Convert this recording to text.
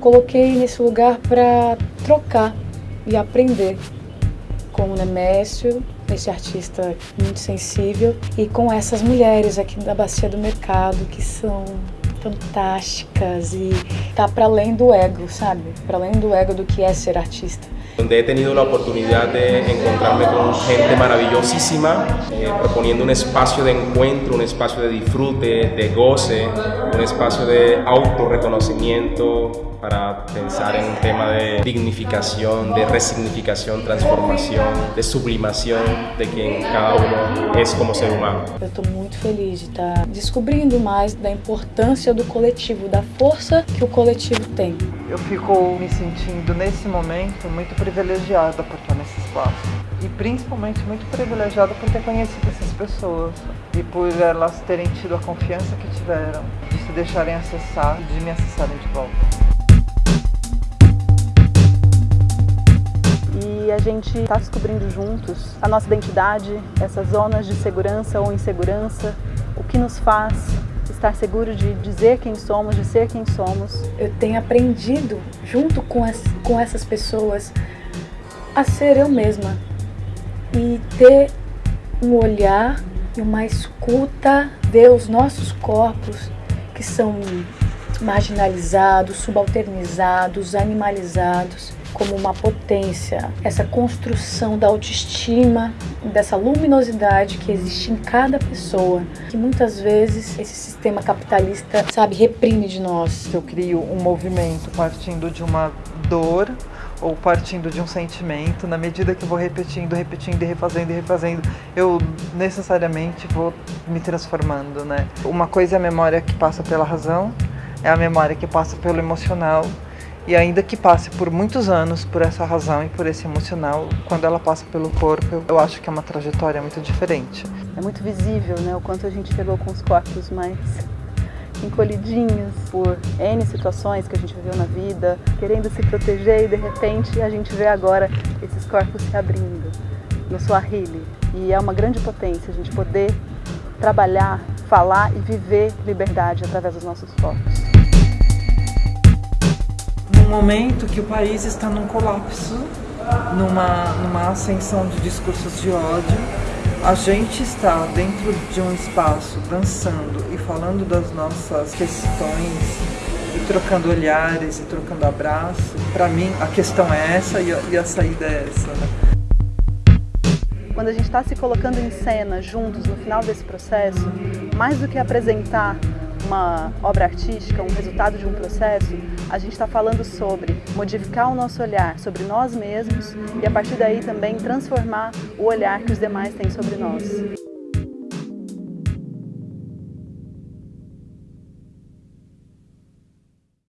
coloquei nesse lugar para trocar e aprender com o Nemésio, esse artista muito sensível, e com essas mulheres aqui da Bacia do Mercado, que são fantásticas e tá para além do ego, sabe? Para além do ego do que é ser artista. donde he tenido la oportunidad de encontrarme con gente maravillosísima, eh, proponiendo un espacio de encuentro, un espacio de disfrute, de goce, un espacio de autorreconocimiento para pensar en un tema de dignificación, de resignificación, transformación, de sublimación de quien cada uno es como ser humano. Eu estou muito feliz de estar descobrindo mais da importância do coletivo, da força que o coletivo tem. Eu fico me sentindo nesse momento muito privilegiada por estar nesse espaço. E principalmente muito privilegiada por ter conhecido essas pessoas e por elas terem tido a confiança que tiveram de se deixarem acessar, de me acessarem de volta. E a gente está descobrindo juntos a nossa identidade, essas zonas de segurança ou insegurança, o que nos faz estar seguro de dizer quem somos, de ser quem somos. Eu tenho aprendido, junto com, as, com essas pessoas, a ser eu mesma e ter um olhar e uma escuta, ver os nossos corpos que são marginalizados, subalternizados, animalizados como uma potência, essa construção da autoestima, dessa luminosidade que existe em cada pessoa, que muitas vezes esse sistema capitalista, sabe, reprime de nós. Eu crio um movimento partindo de uma dor ou partindo de um sentimento, na medida que eu vou repetindo, repetindo e refazendo e refazendo, eu necessariamente vou me transformando, né? Uma coisa é a memória que passa pela razão, é a memória que passa pelo emocional, e ainda que passe por muitos anos por essa razão e por esse emocional, quando ela passa pelo corpo, eu acho que é uma trajetória muito diferente. É muito visível né, o quanto a gente chegou com os corpos mais encolhidinhos por N situações que a gente viveu na vida, querendo se proteger e de repente a gente vê agora esses corpos se abrindo no Swahili. E é uma grande potência a gente poder trabalhar, falar e viver liberdade através dos nossos corpos. Momento que o país está num colapso, numa, numa ascensão de discursos de ódio, a gente está dentro de um espaço dançando e falando das nossas questões e trocando olhares e trocando abraços. Para mim, a questão é essa e a, e a saída é essa. Né? Quando a gente está se colocando em cena juntos no final desse processo, mais do que apresentar uma obra artística, um resultado de um processo, a gente está falando sobre modificar o nosso olhar sobre nós mesmos e a partir daí também transformar o olhar que os demais têm sobre nós.